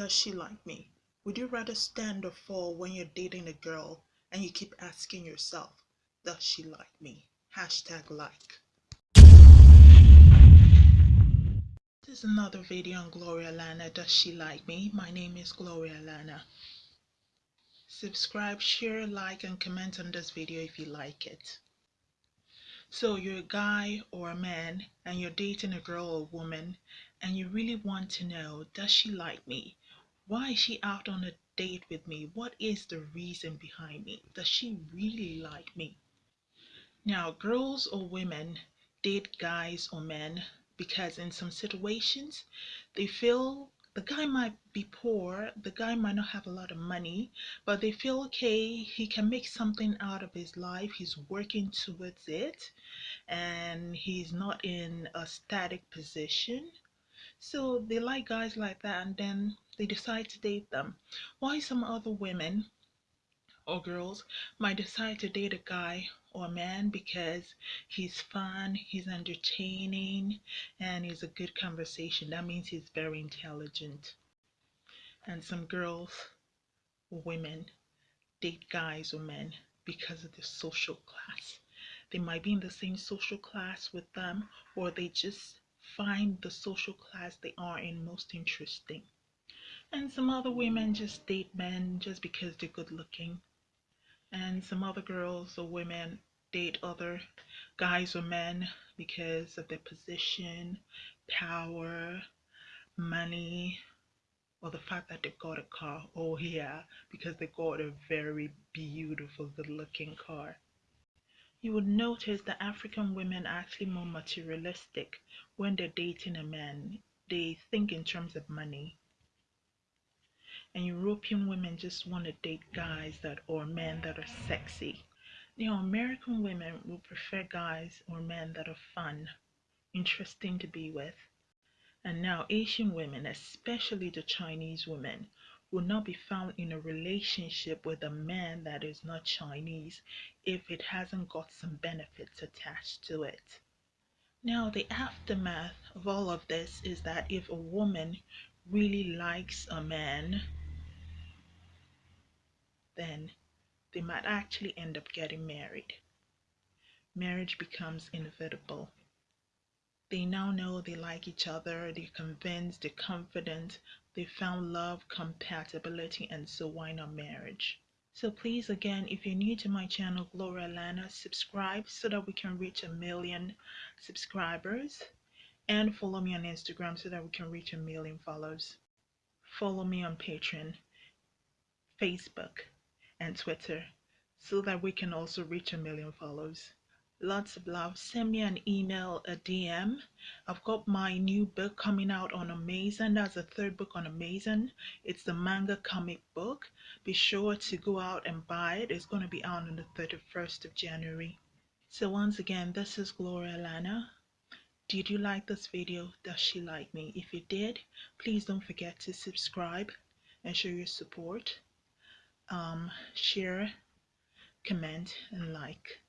Does she like me? Would you rather stand or fall when you're dating a girl and you keep asking yourself, Does she like me? Hashtag like. This is another video on Gloria Lana. Does she like me? My name is Gloria Lana. Subscribe, share, like, and comment on this video if you like it. So you're a guy or a man and you're dating a girl or a woman and you really want to know, does she like me? Why is she out on a date with me? What is the reason behind me? Does she really like me? Now, girls or women date guys or men because in some situations they feel the guy might be poor, the guy might not have a lot of money, but they feel okay, he can make something out of his life, he's working towards it, and he's not in a static position. So they like guys like that, and then they decide to date them. Why some other women or girls might decide to date a guy or man because he's fun, he's entertaining, and he's a good conversation. That means he's very intelligent. And some girls or women date guys or men because of their social class. They might be in the same social class with them, or they just find the social class they are in most interesting. And some other women just date men just because they're good looking and some other girls or women date other guys or men because of their position, power, money, or the fact that they've got a car. Oh, yeah, because they got a very beautiful, good looking car. You would notice that African women are actually more materialistic when they're dating a man. They think in terms of money and European women just want to date guys that or men that are sexy. You know, American women will prefer guys or men that are fun, interesting to be with. And now Asian women, especially the Chinese women, will not be found in a relationship with a man that is not Chinese if it hasn't got some benefits attached to it. Now, the aftermath of all of this is that if a woman really likes a man then they might actually end up getting married. Marriage becomes inevitable. They now know they like each other, they're convinced, they're confident, they found love, compatibility, and so why not marriage? So please again, if you're new to my channel, Gloria Lana, subscribe so that we can reach a million subscribers and follow me on Instagram so that we can reach a million follows. Follow me on Patreon, Facebook, and Twitter so that we can also reach a million followers. Lots of love. Send me an email, a DM. I've got my new book coming out on Amazon. That's the third book on Amazon. It's the manga comic book. Be sure to go out and buy it. It's going to be out on the 31st of January. So once again, this is Gloria Lana. Did you like this video? Does she like me? If you did, please don't forget to subscribe and show your support um, share, comment, and like.